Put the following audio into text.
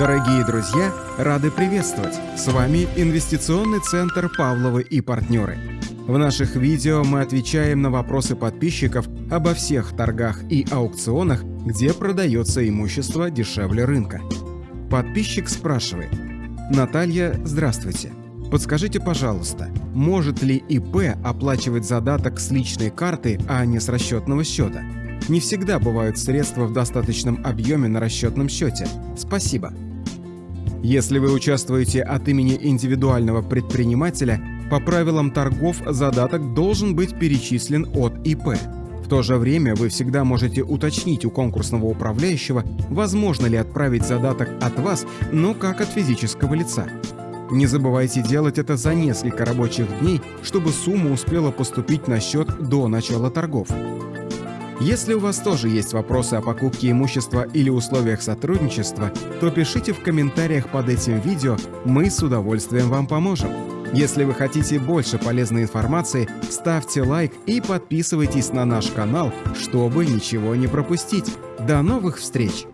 Дорогие друзья, рады приветствовать! С вами Инвестиционный центр «Павловы и партнеры». В наших видео мы отвечаем на вопросы подписчиков обо всех торгах и аукционах, где продается имущество дешевле рынка. Подписчик спрашивает. Наталья, здравствуйте. Подскажите, пожалуйста, может ли ИП оплачивать задаток с личной карты, а не с расчетного счета? Не всегда бывают средства в достаточном объеме на расчетном счете. Спасибо. Если вы участвуете от имени индивидуального предпринимателя, по правилам торгов задаток должен быть перечислен от ИП. В то же время вы всегда можете уточнить у конкурсного управляющего, возможно ли отправить задаток от вас, но как от физического лица. Не забывайте делать это за несколько рабочих дней, чтобы сумма успела поступить на счет до начала торгов. Если у вас тоже есть вопросы о покупке имущества или условиях сотрудничества, то пишите в комментариях под этим видео, мы с удовольствием вам поможем. Если вы хотите больше полезной информации, ставьте лайк и подписывайтесь на наш канал, чтобы ничего не пропустить. До новых встреч!